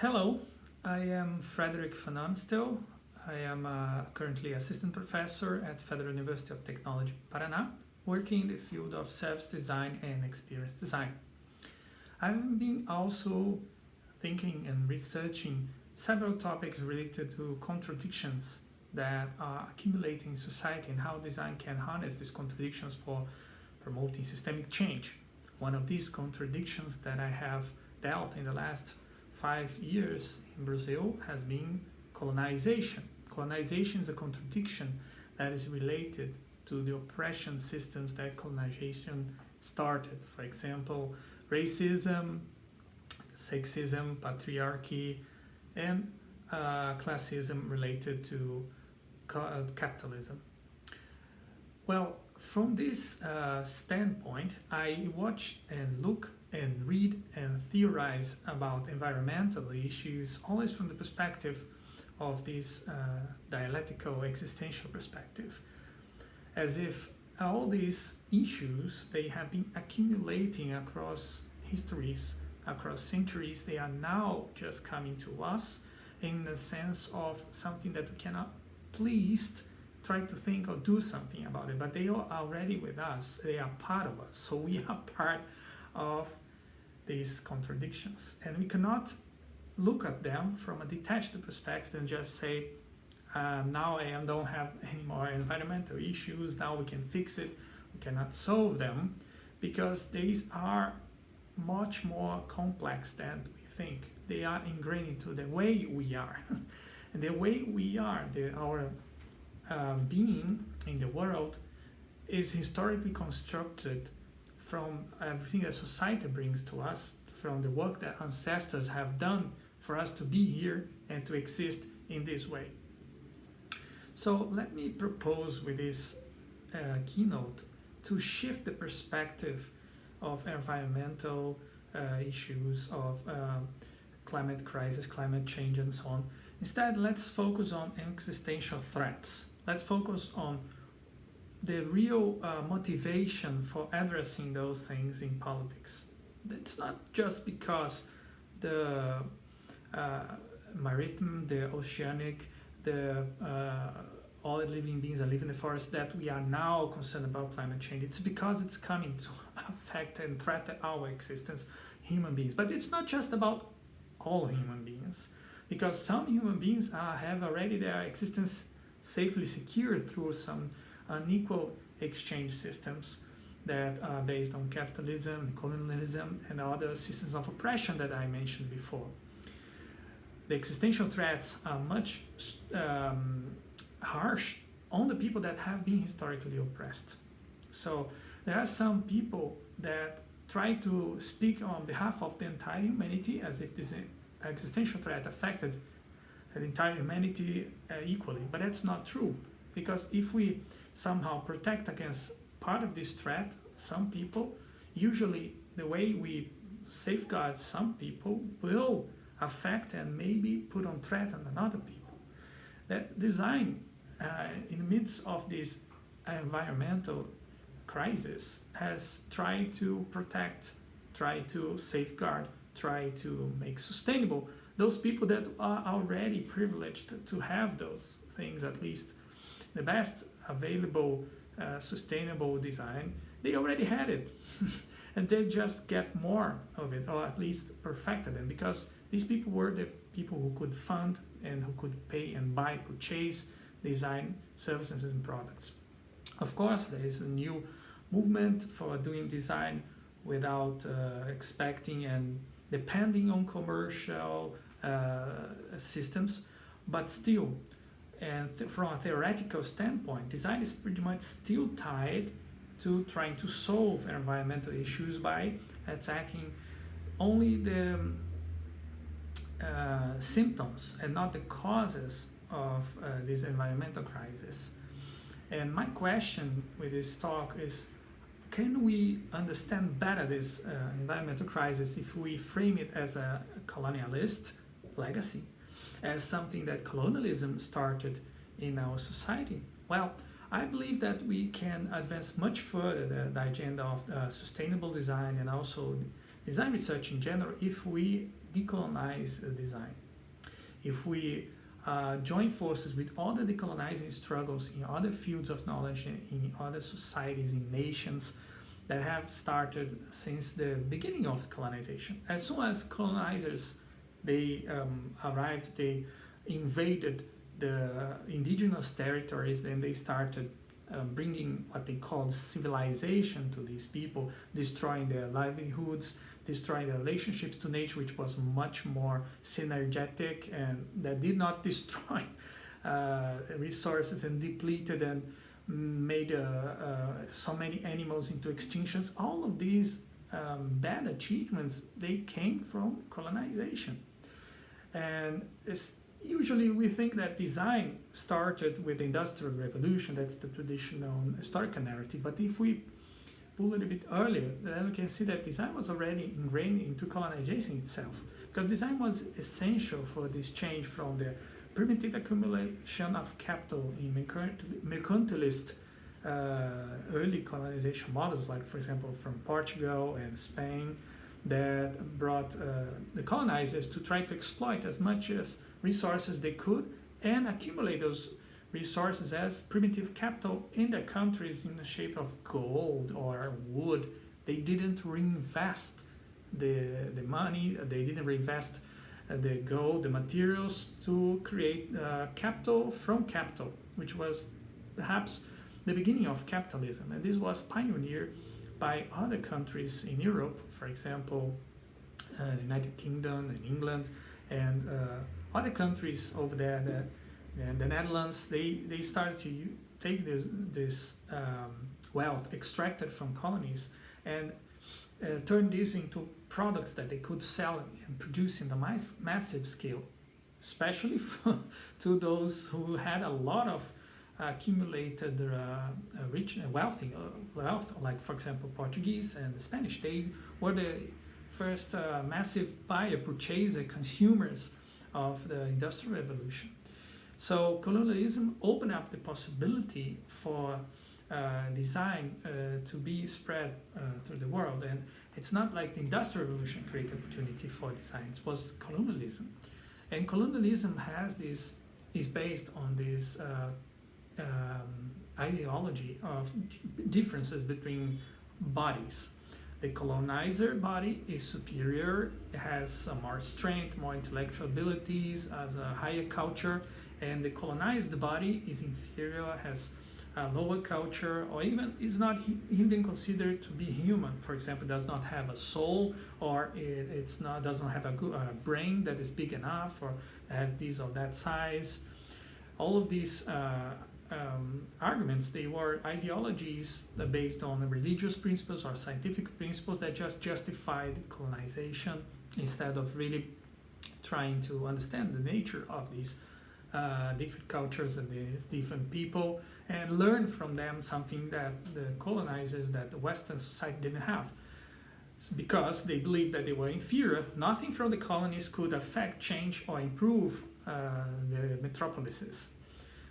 Hello, I am Frederick van Amstel. I am uh, currently assistant professor at Federal University of Technology, Paraná, working in the field of service design and experience design. I've been also thinking and researching several topics related to contradictions that are accumulating in society and how design can harness these contradictions for promoting systemic change. One of these contradictions that I have dealt in the last five years in Brazil has been colonization. Colonization is a contradiction that is related to the oppression systems that colonization started. For example, racism, sexism, patriarchy, and uh, classism related to uh, capitalism. Well, from this uh, standpoint, I watch and look and read and theorize about environmental issues always from the perspective of this uh, dialectical existential perspective. As if all these issues they have been accumulating across histories across centuries. They are now just coming to us in the sense of something that we cannot at least try to think or do something about it but they are already with us. They are part of us. So we are part of these contradictions. And we cannot look at them from a detached perspective and just say um, now I don't have any more environmental issues. Now we can fix it. We cannot solve them because these are much more complex than we think. They are ingrained into the way we are. And the way we are the, our uh, being in the world is historically constructed from everything that society brings to us, from the work that ancestors have done for us to be here and to exist in this way. So let me propose with this uh, keynote to shift the perspective of environmental uh, issues, of uh, climate crisis, climate change and so on. Instead, let's focus on existential threats. Let's focus on the real uh, motivation for addressing those things in politics. It's not just because the uh, maritime, the oceanic, the uh, all living beings that live in the forest that we are now concerned about climate change. It's because it's coming to affect and threaten our existence, human beings. But it's not just about all human beings, because some human beings are, have already their existence safely secured through some unequal exchange systems that are based on capitalism, colonialism, and other systems of oppression that I mentioned before. The existential threats are much um, harsh on the people that have been historically oppressed. So there are some people that try to speak on behalf of the entire humanity as if this existential threat affected the entire humanity uh, equally, but that's not true because if we somehow protect against part of this threat, some people, usually the way we safeguard some people will affect and maybe put on threat on another people. That design uh, in the midst of this environmental crisis has tried to protect, try to safeguard, try to make sustainable those people that are already privileged to have those things at least the best available uh, sustainable design, they already had it. and they just get more of it, or at least perfected it, because these people were the people who could fund and who could pay and buy, purchase design services and products. Of course, there is a new movement for doing design without uh, expecting and depending on commercial uh, systems, but still and th from a theoretical standpoint, design is pretty much still tied to trying to solve environmental issues by attacking only the uh, symptoms and not the causes of uh, this environmental crisis. And my question with this talk is, can we understand better this uh, environmental crisis if we frame it as a colonialist legacy? As something that colonialism started in our society? Well, I believe that we can advance much further the, the agenda of uh, sustainable design and also design research in general if we decolonize design. If we uh, join forces with the decolonizing struggles in other fields of knowledge in other societies, in nations that have started since the beginning of colonization. As soon as colonizers they um, arrived, they invaded the indigenous territories, then they started um, bringing what they called civilization to these people, destroying their livelihoods, destroying their relationships to nature, which was much more synergetic and that did not destroy uh, resources and depleted and made uh, uh, so many animals into extinctions. All of these um, bad achievements, they came from colonization. And it's usually we think that design started with the industrial revolution that's the traditional historical narrative. But if we pull a little bit earlier then we can see that design was already ingrained into colonization itself. Because design was essential for this change from the primitive accumulation of capital in mercantilist uh, early colonization models like for example from Portugal and Spain that brought uh, the colonizers to try to exploit as much as resources they could and accumulate those resources as primitive capital in their countries in the shape of gold or wood. They didn't reinvest the, the money, they didn't reinvest uh, the gold, the materials to create uh, capital from capital, which was perhaps the beginning of capitalism. And this was pioneered by other countries in Europe, for example, uh, United Kingdom and England, and uh, other countries over there, the, the Netherlands, they, they started to take this, this um, wealth extracted from colonies and uh, turn this into products that they could sell and produce in the mass, massive scale, especially to those who had a lot of accumulated uh, uh rich and wealthy uh, wealth, like for example Portuguese and the Spanish. They were the first massive buyer, purchaser, consumers of the Industrial Revolution. So colonialism opened up the possibility for uh, design uh, to be spread uh, to the world. And it's not like the Industrial Revolution created opportunity for design, it was colonialism. And colonialism has this, is based on this um, ideology of differences between bodies the colonizer body is superior, has some more strength, more intellectual abilities, has a higher culture, and the colonized body is inferior, has a lower culture, or even is not even considered to be human. For example, does not have a soul, or it, it's not does not have a, good, brain that is big enough, or has this or that size. All of these uh, um, arguments, they were ideologies based on religious principles or scientific principles that just justified colonization instead of really trying to understand the nature of these uh, different cultures and these different people and learn from them something that the colonizers, that the Western society didn't have. Because they believed that they were inferior, nothing from the colonies could affect, change, or improve uh, the metropolises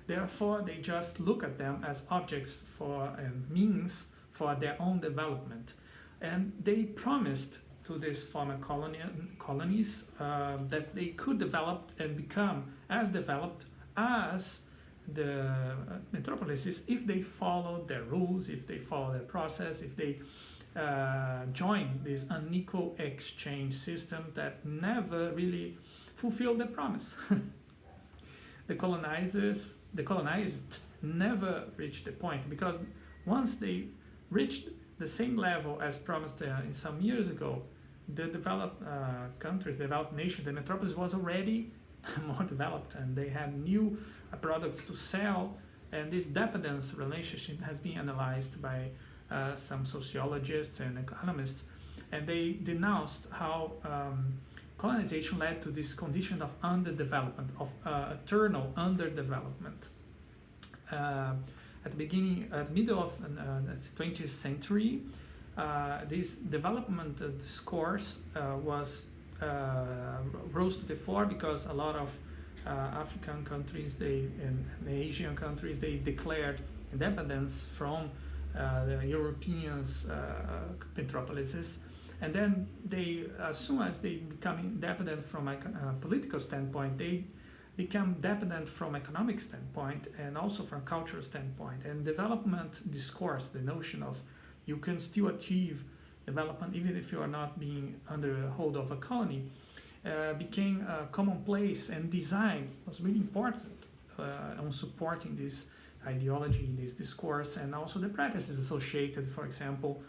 Therefore, they just look at them as objects for means for their own development. And they promised to these former colonies uh, that they could develop and become as developed as the uh, metropolises if they follow their rules, if they follow their process, if they uh, join this unequal exchange system that never really fulfilled their promise. the colonizers the colonized never reached the point because once they reached the same level as promised uh, in some years ago, the developed uh, countries, developed nations, the metropolis was already more developed and they had new uh, products to sell. And this dependence relationship has been analyzed by uh, some sociologists and economists. And they denounced how um, colonization led to this condition of underdevelopment, of uh, eternal underdevelopment. Uh, at the beginning, at the middle of uh, the 20th century, uh, this development discourse uh, was uh, rose to the fore because a lot of African countries, they and Asian countries, they declared independence from the Europeans' metropolises And then they, as soon as they become independent from a uh, political standpoint, they become dependent from economic standpoint and also from cultural standpoint. And development discourse, the notion of you can still achieve development even if you are not being under a hold of a colony, uh, became a commonplace and design was really important uh, on supporting this ideology, this discourse, and also the practices associated, for example,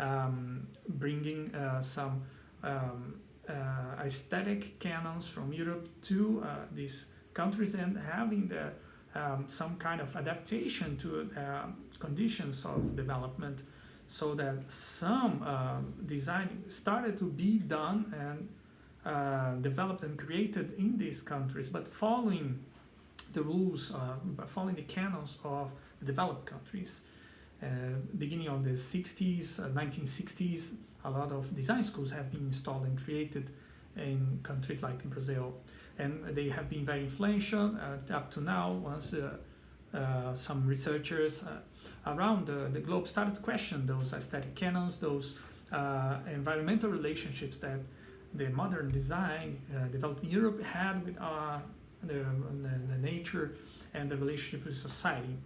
um, bringing uh, some um, uh, aesthetic canons from Europe to uh, these countries and having the, um, some kind of adaptation to uh, conditions of development so that some um, design started to be done and uh, developed and created in these countries, but following the rules, uh, following the canons of developed countries. Uh, beginning of the 60s, 1960s, uh, a lot of design schools have been installed and created in countries like Brazil. And they have been very influential uh, up to now once uh, some researchers around the, the globe started to question those aesthetic canons, those environmental relationships that the modern design uh, developed in Europe had with uh, the, the, nature and the relationship with society.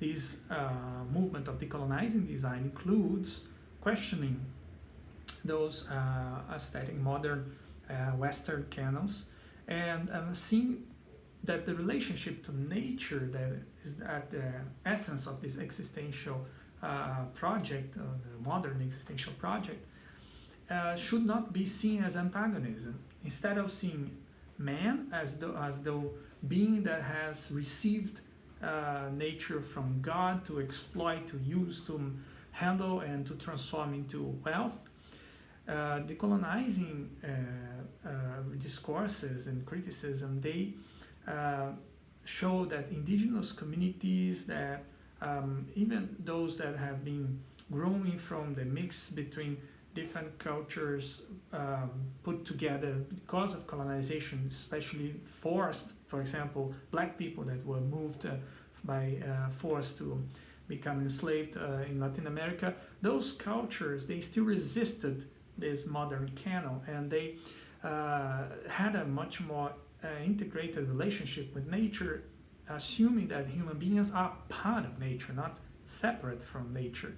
This uh, movement of decolonizing design includes questioning those uh, aesthetic modern uh, Western canons and um, seeing that the relationship to nature that is at the essence of this existential uh, project, the modern existential project, uh, should not be seen as antagonism. Instead of seeing man as though, as though being that has received uh, nature from God to exploit, to use, to handle, and to transform into wealth, uh, decolonizing uh, uh, discourses and criticism, they uh, show that indigenous communities, that um, even those that have been growing from the mix between different cultures um, put together because of colonization, especially forced, for example, black people that were moved uh, by uh, force to become enslaved uh, in Latin America, those cultures, they still resisted this modern canon and they had a much more integrated relationship with nature, assuming that human beings are part of nature, not separate from nature.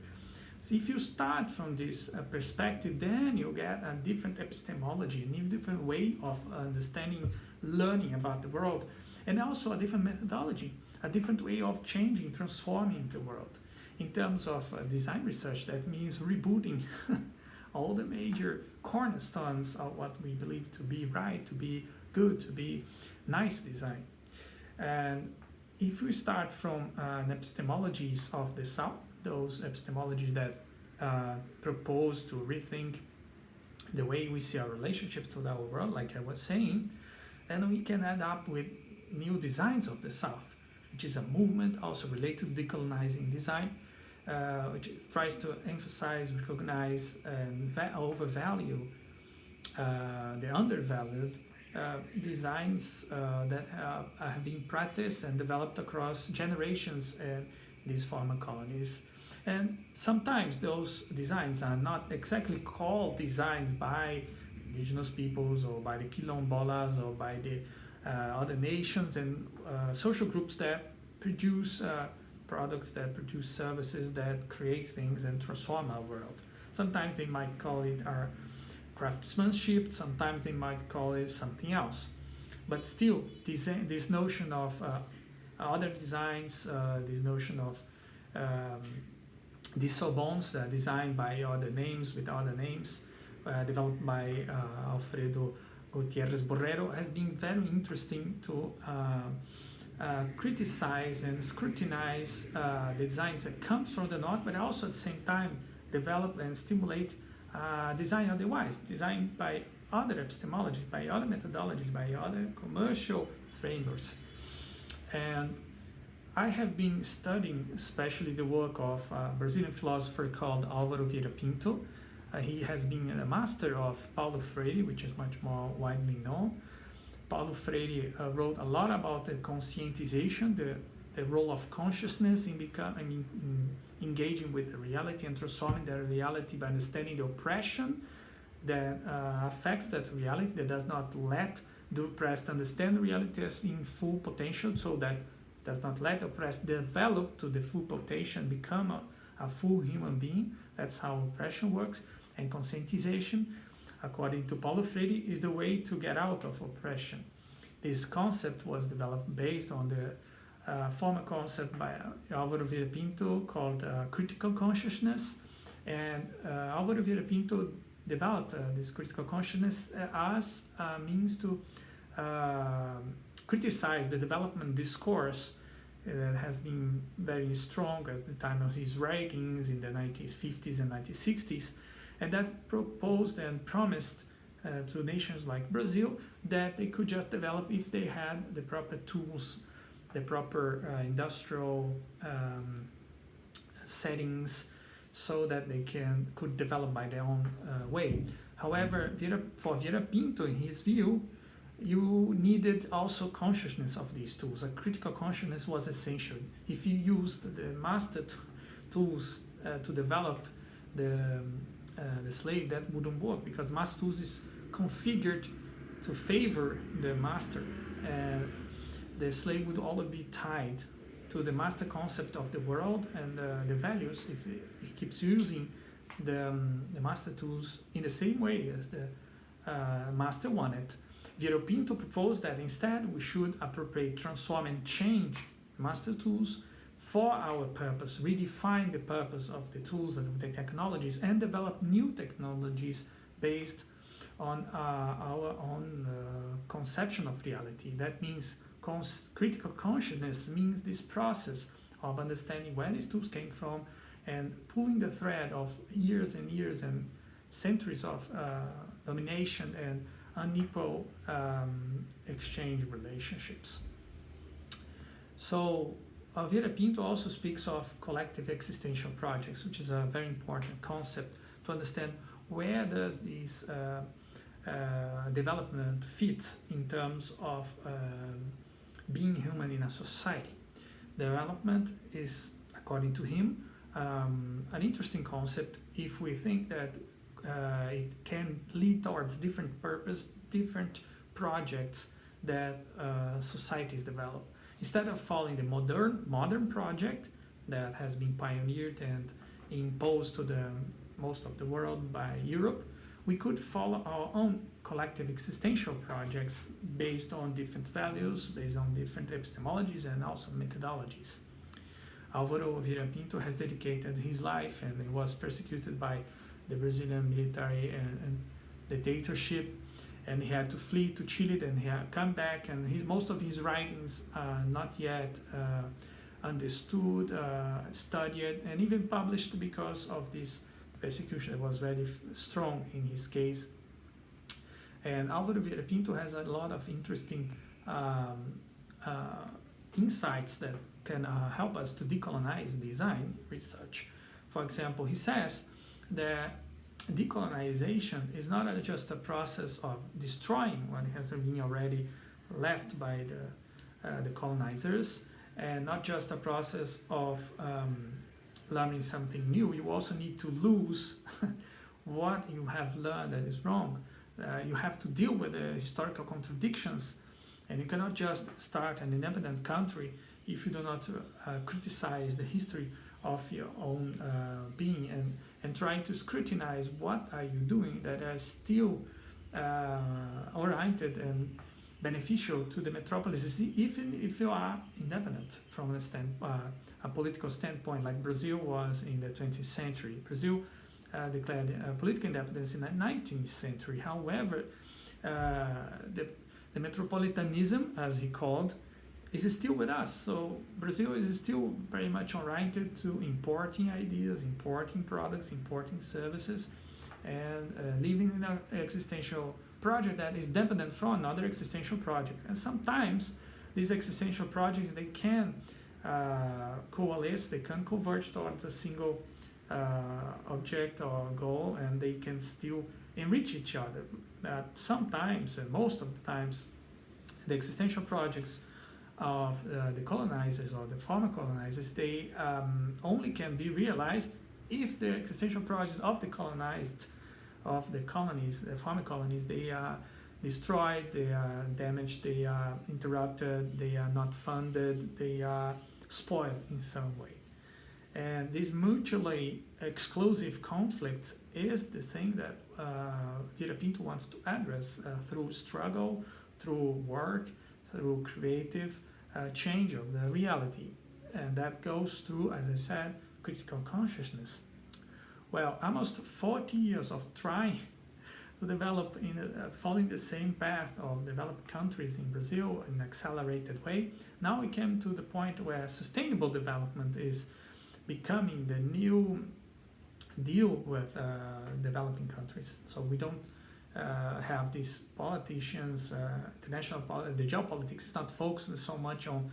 So if you start from this uh, perspective, then you get a different epistemology, a different way of understanding, learning about the world, and also a different methodology, a different way of changing, transforming the world. In terms of uh, design research, that means rebooting all the major cornerstones of what we believe to be right, to be good, to be nice design. And if we start from uh, epistemologies of the South, those epistemologies that uh, propose to rethink the way we see our relationship to our world, like I was saying, then we can end up with new designs of the South, which is a movement also related to decolonizing design, uh, which tries to emphasize, recognize, and overvalue uh, the undervalued uh, designs uh, that have, have, been practiced and developed across generations in these former colonies. And sometimes those designs are not exactly called designs by indigenous peoples or by the quilombolas or by the uh, other nations and uh, social groups that produce uh, products, that produce services, that create things and transform our world. Sometimes they might call it our craftsmanship, sometimes they might call it something else. But still, this, this notion of uh, other designs, uh, this notion of um, disoños uh, designed by other names with other names, uh, developed by uh, Alfredo Gutierrez Borrero, has been very interesting to uh, uh, criticize and scrutinize the designs that come from the north, but also at the same time develop and stimulate design otherwise, designed by other epistemologies, by other methodologies, by other commercial frameworks. And I have been studying especially the work of a Brazilian philosopher called Álvaro Vieira Pinto. Uh, he has been a master of Paulo Freire, which is much more widely known. Paulo Freire uh, wrote a lot about the conscientization, the, the role of consciousness in, become, in, in engaging with the reality and transforming the reality by understanding the oppression that uh, affects that reality, that does not let the oppressed understand reality as in full potential, so that does not let oppressed develop to the full potential, become a, a full human being. That's how oppression works. And conscientization, according to Paulo Freire, is the way to get out of oppression. This concept was developed based on the uh, former concept by Álvaro Vieira Pinto called uh, critical consciousness. And uh, Álvaro Vieira Pinto developed uh, this critical consciousness uh, as a means to uh, criticize the development discourse that has been very strong at the time of his writings in the 1950s and 1960s, and that proposed and promised uh, to nations like Brazil that they could just develop if they had the proper tools, the proper uh, industrial um, settings, so that they can could develop by their own uh, way. However, Vieira, for Vieira Pinto, in his view, you needed also consciousness of these tools. A critical consciousness was essential. If you used the master tools uh, to develop the, um, uh, the slave, that wouldn't work because master tools is configured to favor the master. Uh, the slave would always be tied to the master concept of the world and uh, the values if he keeps using the, um, the master tools in the same way as the uh, master wanted Vieira Pinto proposed that instead we should appropriate, transform and change master tools for our purpose, redefine the purpose of the tools and the technologies and develop new technologies based on uh, our own uh, conception of reality. That means cons critical consciousness means this process of understanding where these tools came from and pulling the thread of years and years and centuries of uh, domination and unequal um, exchange relationships. So uh, Vieira Pinto also speaks of collective existential projects, which is a very important concept to understand where does this uh, uh, development fit in terms of um, being human in a society. Development is, according to him, um, an interesting concept if we think that uh, it can lead towards different purpose, different projects that uh, societies develop. Instead of following the modern modern project that has been pioneered and imposed to the most of the world by Europe, we could follow our own collective existential projects based on different values, based on different epistemologies and also methodologies. Álvaro Vieira Pinto has dedicated his life and was persecuted by the Brazilian military and, and dictatorship and he had to flee to Chile then he had come back and he, most of his writings are not yet uh, understood, uh, studied and even published because of this persecution that was very strong in his case. And Álvaro Vieira Pinto has a lot of interesting um, uh, insights that can uh, help us to decolonize design research. For example, he says that decolonization is not just a process of destroying what has been already left by the, uh, the colonizers and not just a process of um, learning something new. You also need to lose what you have learned that is wrong. Uh, you have to deal with the historical contradictions and you cannot just start an independent country if you do not uh, criticize the history of your own uh, being and, and trying to scrutinize what are you doing that are still uh, oriented and beneficial to the metropolis, even if you are independent from a, stand, uh, a political standpoint like Brazil was in the 20th century. Brazil uh, declared uh, political independence in the 19th century. However, uh, the, the metropolitanism, as he called, is still with us. So Brazil is still very much oriented to importing ideas, importing products, importing services, and uh, living in an existential project that is dependent from another existential project. And sometimes these existential projects, they can uh, coalesce, they can converge towards a single uh, object or goal, and they can still enrich each other. That sometimes, and most of the times, the existential projects of uh, the colonizers or the former colonizers, they um, only can be realized if the existential projects of the colonized of the colonies, the former colonies, they are destroyed, they are damaged, they are interrupted, they are not funded, they are spoiled in some way. And this mutually exclusive conflict is the thing that uh, Vieira Pinto wants to address uh, through struggle, through work, through creative uh, change of the reality. And that goes through, as I said, critical consciousness. Well, almost 40 years of trying to develop in uh, following the same path of developed countries in Brazil in an accelerated way. Now we came to the point where sustainable development is becoming the new deal with uh, developing countries. So we don't uh, have these politicians, uh, international the geopolitics is not focused so much on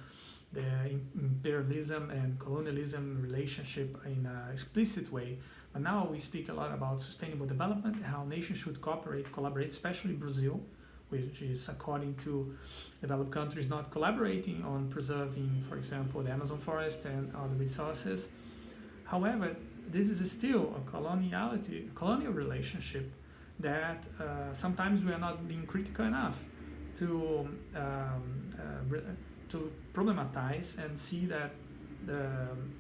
the imperialism and colonialism relationship in an explicit way. But now we speak a lot about sustainable development, how nations should cooperate, collaborate, especially Brazil, which is according to developed countries not collaborating on preserving, for example, the Amazon forest and other resources. However, this is still a coloniality, colonial relationship that uh, sometimes we are not being critical enough to um, uh, to problematize and see that the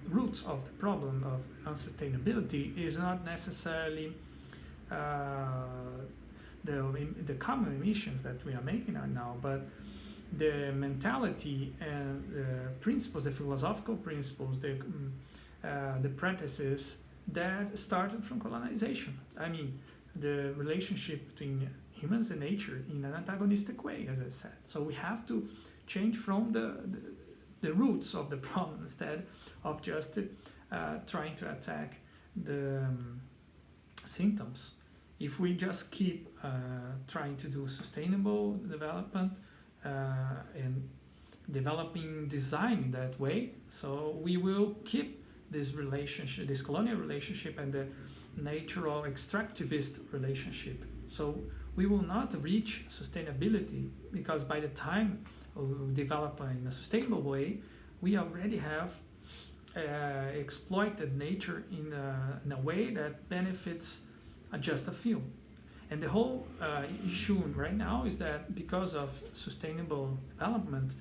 roots of the problem of unsustainability is not necessarily uh, the the carbon emissions that we are making right now, but the mentality and the principles, the philosophical principles, the mm, uh, the practices that started from colonization. I mean, the relationship between humans and nature in an antagonistic way, as I said. So we have to change from the, the, the roots of the problem instead of just uh, trying to attack the um, symptoms. If we just keep uh, trying to do sustainable development uh, and developing design in that way, so we will keep this relationship, this colonial relationship and the natural extractivist relationship. So we will not reach sustainability because by the time we develop in a sustainable way, we already have uh, exploited nature in a, in a way that benefits just a few. And the whole uh, issue right now is that because of sustainable development,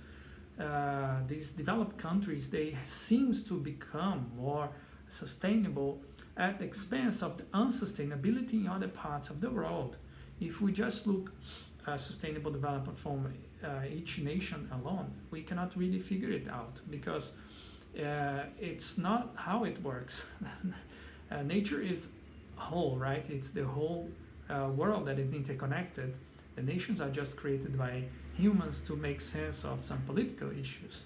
uh, these developed countries, they seems to become more sustainable at the expense of the unsustainability in other parts of the world. If we just look at sustainable development from uh, each nation alone, we cannot really figure it out because uh, it's not how it works. uh, nature is whole, right? It's the whole uh, world that is interconnected. The nations are just created by humans to make sense of some political issues.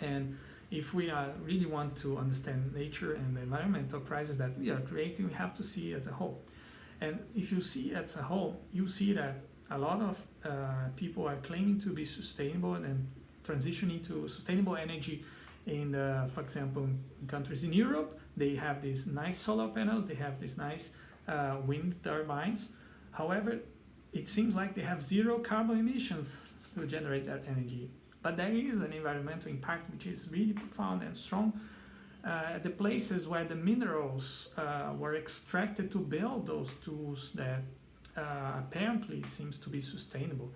And if we are really want to understand nature and the environmental crisis that we are creating, we have to see as a whole. And if you see as a whole, you see that a lot of uh, people are claiming to be sustainable and transitioning to sustainable energy in, uh, for example, countries in Europe, they have these nice solar panels, they have these nice uh, wind turbines. However, it seems like they have zero carbon emissions to generate that energy. But there is an environmental impact which is really profound and strong uh, the places where the minerals uh, were extracted to build those tools that uh, apparently seems to be sustainable.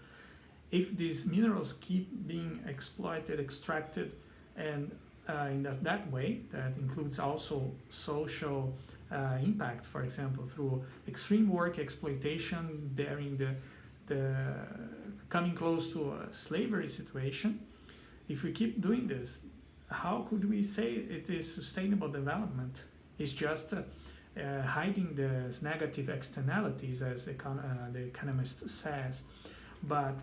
If these minerals keep being exploited, extracted, and uh, in that, that way, that includes also social uh, impact, for example, through extreme work exploitation, bearing the, the coming close to a slavery situation. If we keep doing this, how could we say it is sustainable development? It's just uh, uh, hiding the negative externalities, as econ uh, the economist says. But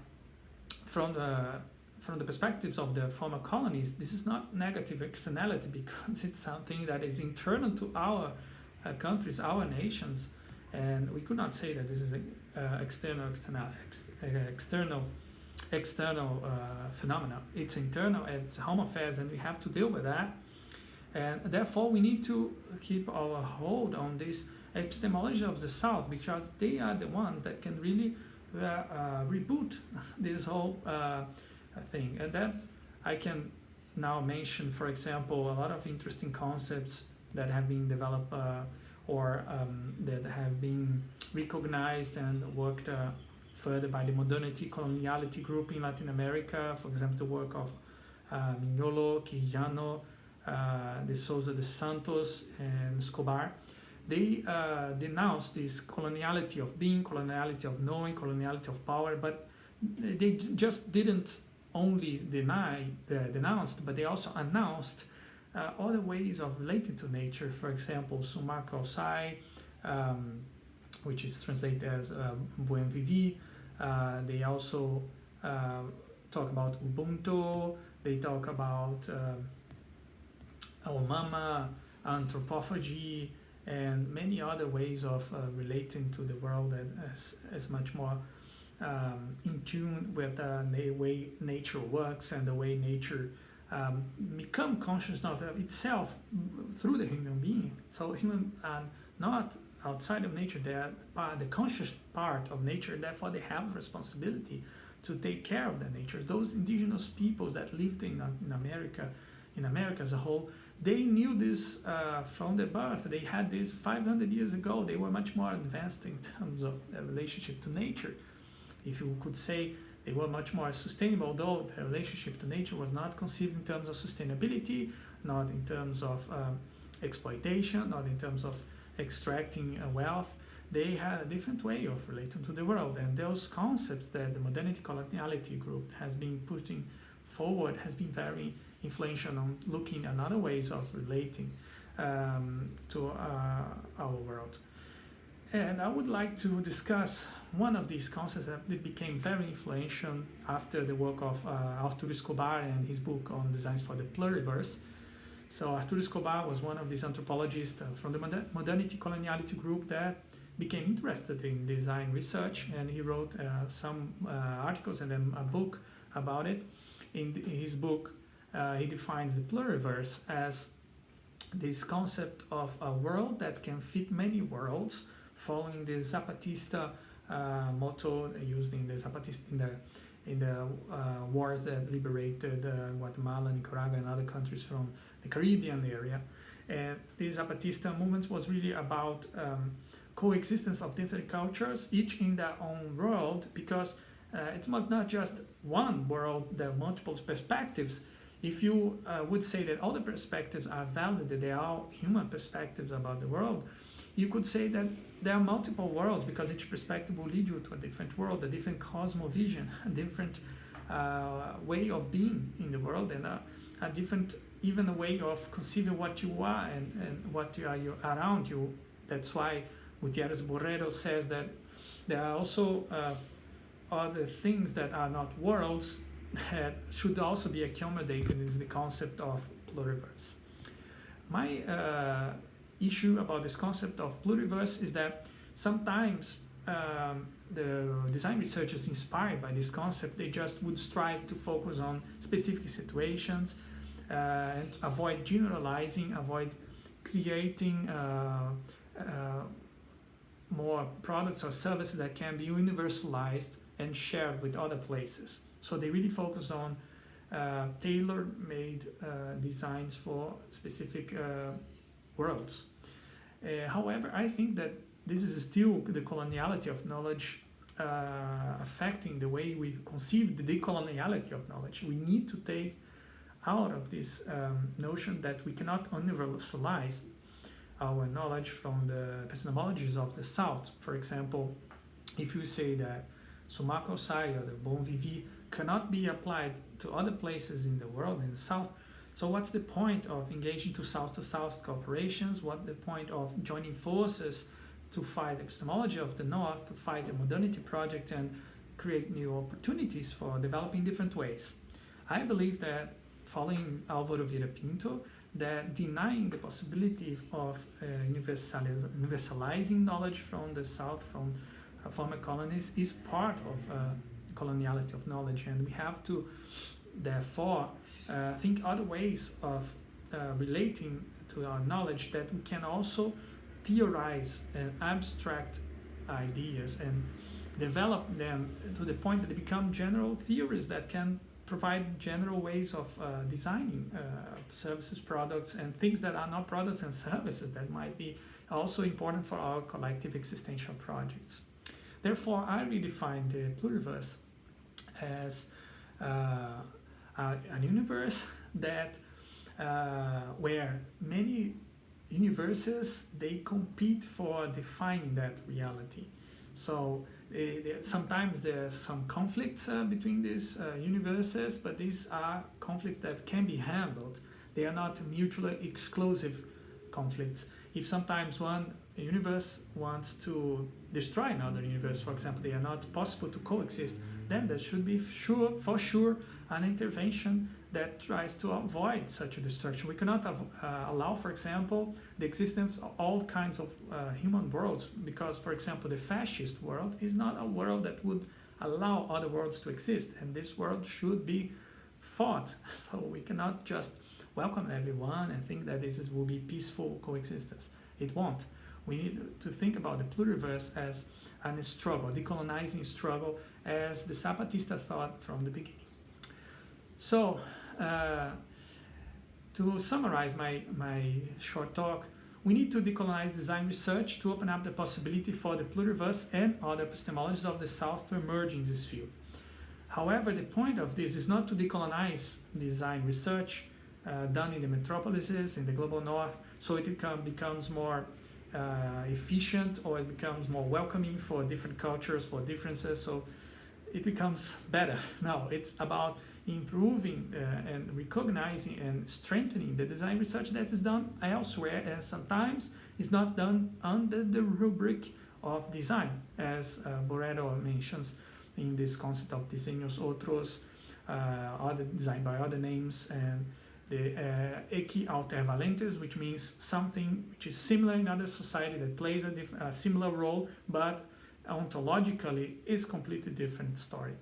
from the from the perspectives of the former colonies, this is not negative externality because it's something that is internal to our uh, countries, our nations, and we could not say that this is an uh, external external ex, uh, external external uh, phenomena. It's internal, it's home affairs, and we have to deal with that. And therefore, we need to keep our hold on this epistemology of the South because they are the ones that can really uh, uh, reboot this whole uh, thing. And then I can now mention, for example, a lot of interesting concepts that have been developed uh, or um, that have been recognized and worked uh, further by the modernity coloniality group in Latin America, for example, the work of uh, Mignolo, Quijano, uh, de Souza de Santos, and Escobar. They uh, denounced this coloniality of being, coloniality of knowing, coloniality of power, but they just didn't only deny, uh, denounced, but they also announced uh, other ways of relating to nature. For example, Sumak Kawsay, um, which is translated as uh, Buen Vivi. Uh, they also uh, talk about Ubuntu. They talk about uh, Mama, anthropophagy, and many other ways of uh, relating to the world and as, as much more um, in tune with uh, the way nature works and the way nature um, become conscious of itself through the human being. So human are not outside of nature, they are the conscious part of nature, therefore they have responsibility to take care of the nature. Those indigenous peoples that lived in, in America, in America as a whole, they knew this uh, from their birth. They had this 500 years ago. They were much more advanced in terms of their relationship to nature. If you could say they were much more sustainable, though their relationship to nature was not conceived in terms of sustainability, not in terms of um, exploitation, not in terms of extracting wealth. They had a different way of relating to the world, and those concepts that the modernity coloniality group has been putting forward has been very influential on looking at other ways of relating um, to uh, our world. And I would like to discuss one of these concepts that became very influential after the work of uh, Arturo Escobar and his book on designs for the pluriverse. So Arturo Escobar was one of these anthropologists uh, from the modernity coloniality group that became interested in design research and he wrote uh, some uh, articles and then a book about it. In, the, in his book, uh, he defines the pluriverse as this concept of a world that can fit many worlds following the Zapatista uh, motto used in the Zapatista in the in the uh, wars that liberated uh, Guatemala, Nicaragua, and other countries from the Caribbean area. And this Zapatista movement was really about um, coexistence of different cultures, each in their own world, because uh, it was not just one world, there are multiple perspectives. If you uh, would say that all the perspectives are valid, that they are human perspectives about the world, you could say that there are multiple worlds because each perspective will lead you to a different world, a different cosmovision, a different uh, way of being in the world, and a, a, different even a way of conceiving what you are and, and what you are you, around you. That's why Gutierrez Borrero says that there are also uh, other things that are not worlds that should also be accommodated is the concept of pluriverse. My uh, issue about this concept of pluriverse is that sometimes um, the design researchers inspired by this concept, they just would strive to focus on specific situations uh, and avoid generalizing, avoid creating uh, uh, more products or services that can be universalized and shared with other places. So they really focus on uh, tailor-made uh, designs for specific uh, worlds. Uh, however, I think that this is still the coloniality of knowledge uh, affecting the way we conceive the decoloniality of knowledge. We need to take out of this um, notion that we cannot universalize our knowledge from the epistemologies of the South. For example, if you say that Sumak Kawsay or the Bon Vivi cannot be applied to other places in the world, in the South, so what's the point of engaging to South-to-South cooperations? What the point of joining forces to fight the epistemology of the North, to fight the modernity project and create new opportunities for developing different ways? I believe that following Alvaro Vieira Pinto, that denying the possibility of uh, universaliz universalizing knowledge from the South, from uh, former colonies, is part of uh, coloniality of knowledge. And we have to, therefore, uh, think other ways of uh, relating to our knowledge that we can also theorize and abstract ideas and develop them to the point that they become general theories that can provide general ways of uh, designing uh, services, products, and things that are not products and services that might be also important for our collective existential projects. Therefore, I redefine the pluriverse as uh, a, universe that uh, where many universes they compete for defining that reality. So sometimes there's some conflicts uh, between these uh, universes, but these are conflicts that can be handled. They are not mutually exclusive conflicts. If sometimes one universe wants to destroy another universe, for example, they are not possible to coexist, then there should be sure, for sure an intervention that tries to avoid such a destruction. We cannot uh, allow, for example, the existence of all kinds of uh, human worlds because, for example, the fascist world is not a world that would allow other worlds to exist and this world should be fought. So we cannot just welcome everyone and think that this is, will be peaceful coexistence. It won't. We need to think about the pluriverse as a struggle, decolonizing struggle as the Zapatista thought from the beginning. So, uh, to summarize my, my short talk, we need to decolonize design research to open up the possibility for the pluriverse and other epistemologies of the South to emerge in this field. However, the point of this is not to decolonize design research uh, done in the metropolises, in the global north, so it become, becomes more uh, efficient or it becomes more welcoming for different cultures, for differences, so it becomes better. Now it's about improving uh, and recognizing and strengthening the design research that is done elsewhere and sometimes is not done under the rubric of design as uh, Borrero mentions in this concept of diseños otros, uh, other design by other names and the uh, equialtervalentes, which means something which is similar in other society that plays a, a similar role, but ontologically is completely different story.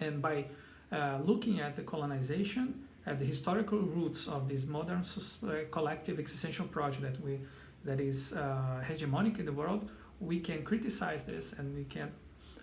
And by uh, looking at the colonization, at the historical roots of this modern uh, collective existential project that we that is uh, hegemonic in the world, we can criticize this and we can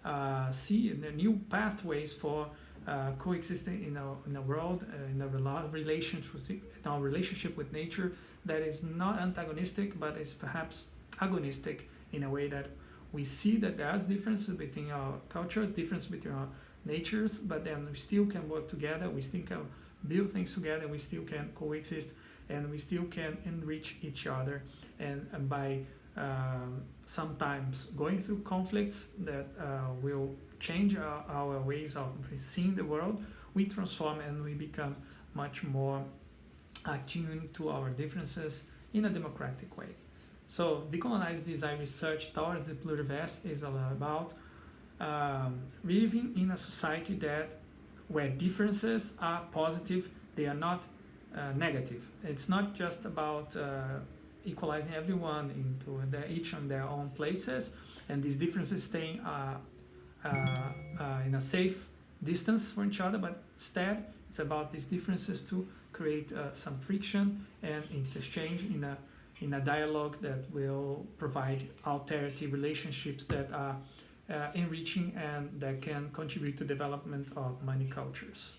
uh, see the new pathways for uh, coexisting in a, in a world, uh, in a relationship, our relationship with nature that is not antagonistic but is perhaps agonistic in a way that we see that there's differences between our cultures, difference between our natures, but then we still can work together, we still can build things together, we still can coexist, and we still can enrich each other. And, and by um, sometimes going through conflicts that uh, will change our, our ways of seeing the world, we transform and we become much more attuned to our differences in a democratic way. So decolonized design research towards the pluriverse is all about um, living in a society that where differences are positive, they are not uh, negative. It's not just about uh, equalizing everyone into their, each on their own places, and these differences staying uh, uh, uh, in a safe distance from each other, but instead it's about these differences to create uh, some friction and interchange in a in a dialogue that will provide alternative relationships that are uh, enriching and that can contribute to development of many cultures.